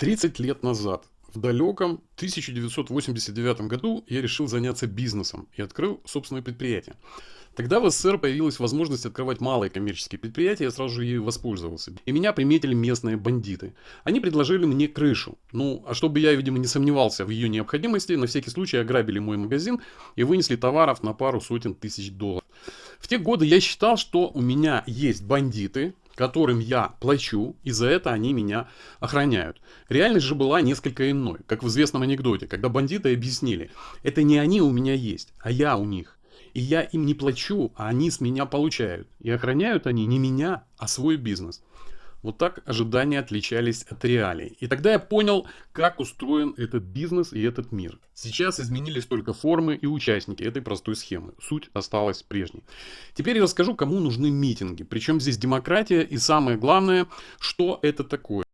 30 лет назад, в далеком 1989 году, я решил заняться бизнесом и открыл собственное предприятие. Тогда в СССР появилась возможность открывать малые коммерческие предприятия, я сразу же ей воспользовался. И меня приметили местные бандиты. Они предложили мне крышу. Ну, а чтобы я, видимо, не сомневался в ее необходимости, на всякий случай ограбили мой магазин и вынесли товаров на пару сотен тысяч долларов. В те годы я считал, что у меня есть бандиты, которым я плачу, и за это они меня охраняют. Реальность же была несколько иной, как в известном анекдоте, когда бандиты объяснили, это не они у меня есть, а я у них. И я им не плачу, а они с меня получают. И охраняют они не меня, а свой бизнес. Вот так ожидания отличались от реалий. И тогда я понял, как устроен этот бизнес и этот мир. Сейчас изменились только формы и участники этой простой схемы. Суть осталась прежней. Теперь я расскажу, кому нужны митинги. Причем здесь демократия и самое главное, что это такое.